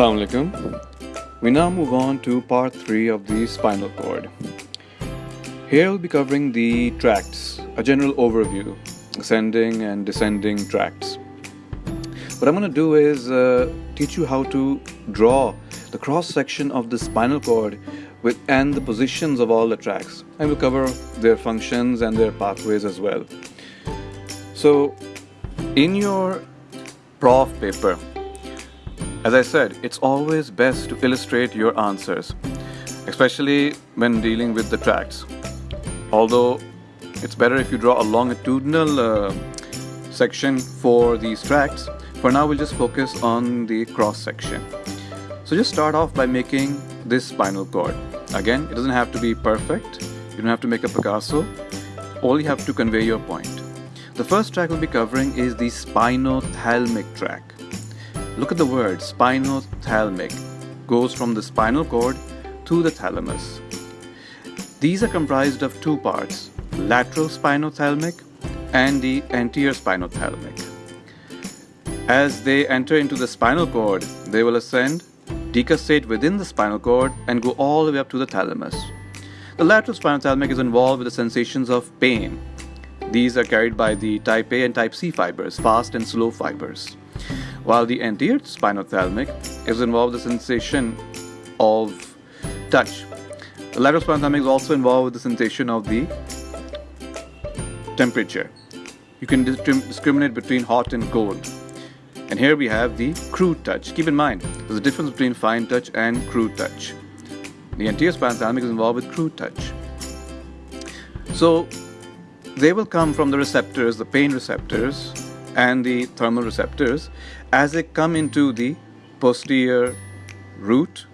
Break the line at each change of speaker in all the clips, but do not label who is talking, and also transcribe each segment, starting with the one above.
Assalamu alaikum. We now move on to part 3 of the spinal cord. Here we'll be covering the tracts, a general overview, ascending and descending tracts. What I'm going to do is uh, teach you how to draw the cross section of the spinal cord with and the positions of all the tracts. And we'll cover their functions and their pathways as well. So, in your prof paper, as I said, it's always best to illustrate your answers, especially when dealing with the tracts. Although it's better if you draw a longitudinal uh, section for these tracts, for now we'll just focus on the cross section. So just start off by making this spinal cord. Again, it doesn't have to be perfect, you don't have to make a Picasso, all you have to convey your point. The first track we'll be covering is the spinothalamic tract. Look at the word spinothalamic. Goes from the spinal cord to the thalamus. These are comprised of two parts, lateral spinothalamic and the anterior spinothalamic. As they enter into the spinal cord, they will ascend, decussate within the spinal cord and go all the way up to the thalamus. The lateral spinothalamic is involved with the sensations of pain. These are carried by the type A and type C fibers, fast and slow fibers while the anterior spinothalamic is involved with the sensation of touch. The lateral spinothalamic is also involved with the sensation of the temperature. You can discriminate between hot and cold. And here we have the crude touch. Keep in mind, there's a difference between fine touch and crude touch. The anterior spinothalamic is involved with crude touch. So they will come from the receptors, the pain receptors, and the thermal receptors as they come into the posterior root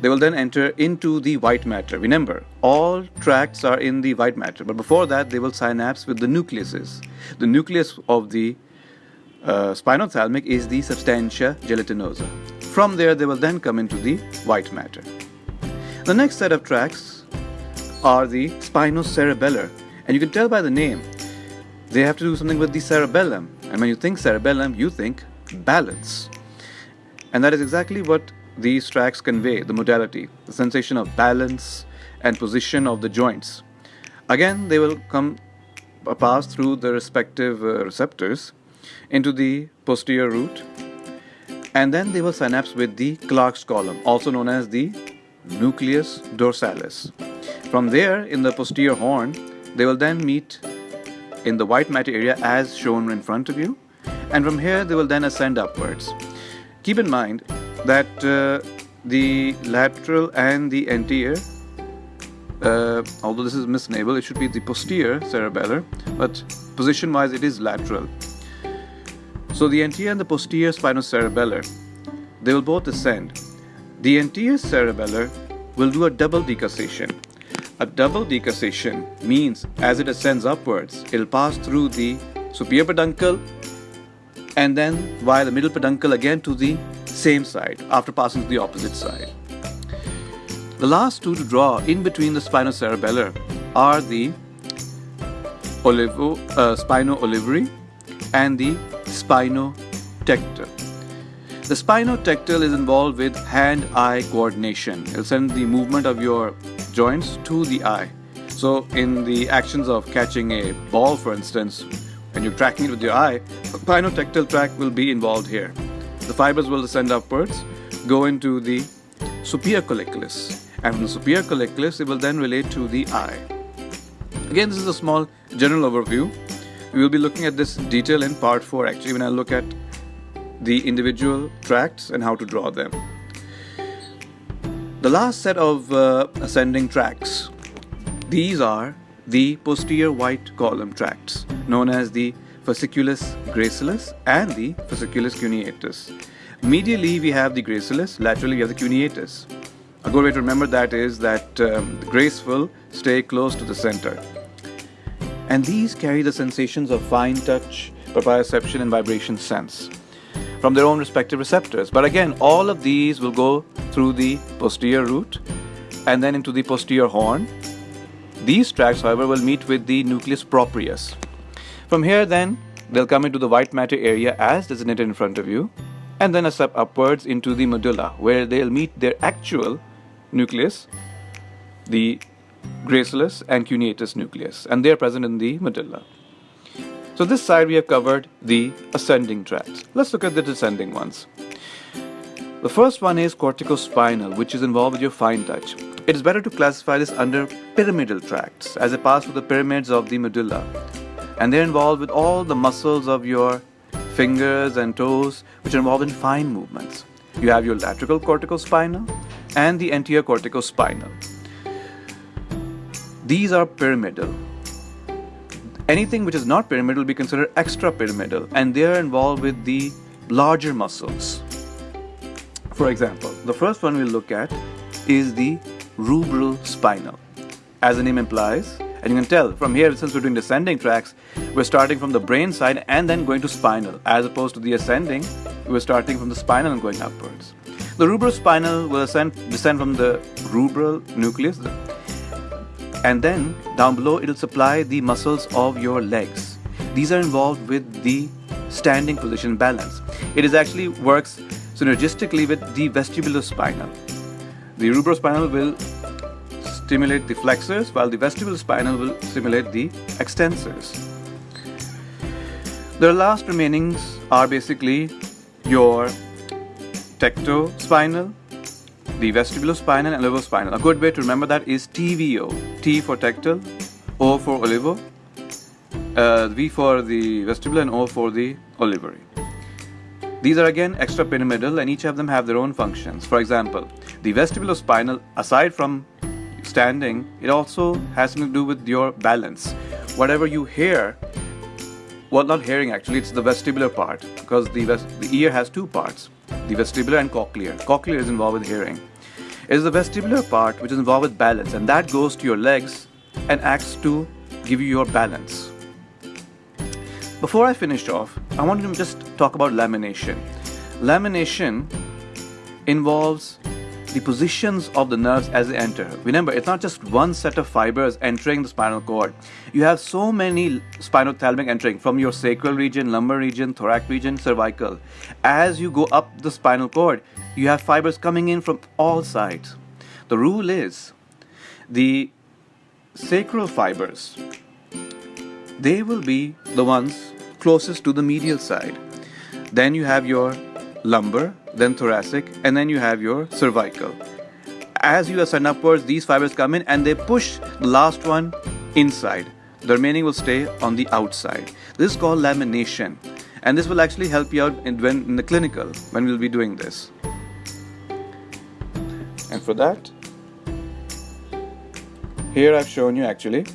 they will then enter into the white matter. Remember, all tracts are in the white matter, but before that they will synapse with the nucleuses. The nucleus of the uh, spinothalamic is the substantia gelatinosa. From there they will then come into the white matter. The next set of tracts are the spinocerebellar and you can tell by the name they have to do something with the cerebellum and when you think cerebellum, you think balance. And that is exactly what these tracks convey the modality, the sensation of balance and position of the joints. Again, they will come uh, pass through the respective uh, receptors into the posterior root and then they will synapse with the Clarke's column, also known as the nucleus dorsalis. From there, in the posterior horn, they will then meet in the white matter area as shown in front of you. And from here they will then ascend upwards. Keep in mind that uh, the lateral and the anterior uh, although this is misnable it should be the posterior cerebellar but position wise it is lateral. So the anterior and the posterior spinocerebellar they will both ascend. The anterior cerebellar will do a double decussation a double decussation means as it ascends upwards, it'll pass through the superior peduncle and then via the middle peduncle again to the same side after passing to the opposite side. The last two to draw in between the spinocerebellar are the olivo, uh, spino-olivary and the spinotectal. The spinotectal is involved with hand-eye coordination. It'll send the movement of your joints to the eye. So in the actions of catching a ball, for instance, when you're tracking it with your eye, the spinotectal tract will be involved here. The fibers will descend upwards, go into the superior colliculus, and from the superior colliculus, it will then relate to the eye. Again, this is a small general overview. We will be looking at this detail in part 4 actually when I look at the individual tracts and how to draw them. The last set of uh, ascending tracts, these are the posterior white column tracts known as the fasciculus gracilis and the fasciculus cuneatus. Medially we have the gracilis, laterally we have the cuneatus. A good way to remember that is that um, the graceful stay close to the center. And these carry the sensations of fine touch, proprioception and vibration sense from their own respective receptors. But again, all of these will go through the posterior root and then into the posterior horn. These tracts, however, will meet with the nucleus proprius. From here then, they'll come into the white matter area as designated in front of you and then a step upwards into the medulla where they'll meet their actual nucleus, the gracilis and cuneatus nucleus, and they're present in the medulla. So this side we have covered the ascending tracts. Let's look at the descending ones. The first one is corticospinal, which is involved with your fine touch. It is better to classify this under pyramidal tracts as they pass through the pyramids of the medulla. And they're involved with all the muscles of your fingers and toes, which are involved in fine movements. You have your lateral corticospinal and the anterior corticospinal. These are pyramidal. Anything which is not pyramidal will be considered extrapyramidal and they are involved with the larger muscles. For example, the first one we'll look at is the rubral spinal. As the name implies, and you can tell from here, since we're doing descending tracks, we're starting from the brain side and then going to spinal. As opposed to the ascending, we're starting from the spinal and going upwards. The rubral spinal will ascend, descend from the rubral nucleus, and then down below it'll supply the muscles of your legs. These are involved with the standing position balance. It is actually works synergistically with the vestibulospinal. The rubrospinal will stimulate the flexors while the vestibulospinal will stimulate the extensors. The last remainings are basically your tectospinal, the vestibulospinal and olivospinal. A good way to remember that is TVO. T for tectal, O for olivo, uh, V for the vestibular and O for the olivary. These are again extrapyramidal and each of them have their own functions. For example, the vestibulospinal, aside from standing, it also has something to do with your balance. Whatever you hear, well, not hearing actually, it's the vestibular part because the, the ear has two parts the vestibular and cochlear. Cochlear is involved with hearing. It is the vestibular part which is involved with balance, and that goes to your legs and acts to give you your balance. Before I finish off, I want to just talk about lamination. Lamination involves the positions of the nerves as they enter. Remember, it's not just one set of fibers entering the spinal cord. You have so many spinothalamic entering from your sacral region, lumbar region, thoracic region, cervical. As you go up the spinal cord, you have fibers coming in from all sides. The rule is the sacral fibers, they will be the ones closest to the medial side. Then you have your lumbar, then thoracic, and then you have your cervical. As you ascend upwards, these fibers come in and they push the last one inside. The remaining will stay on the outside. This is called lamination. And this will actually help you out in, when, in the clinical when we'll be doing this. And for that, here I've shown you actually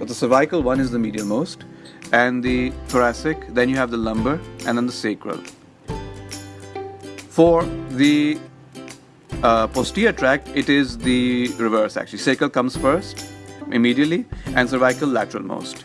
that the cervical one is the medial most and the thoracic, then you have the lumbar and then the sacral. For the uh, posterior tract, it is the reverse actually. Sacral comes first immediately and cervical lateral most.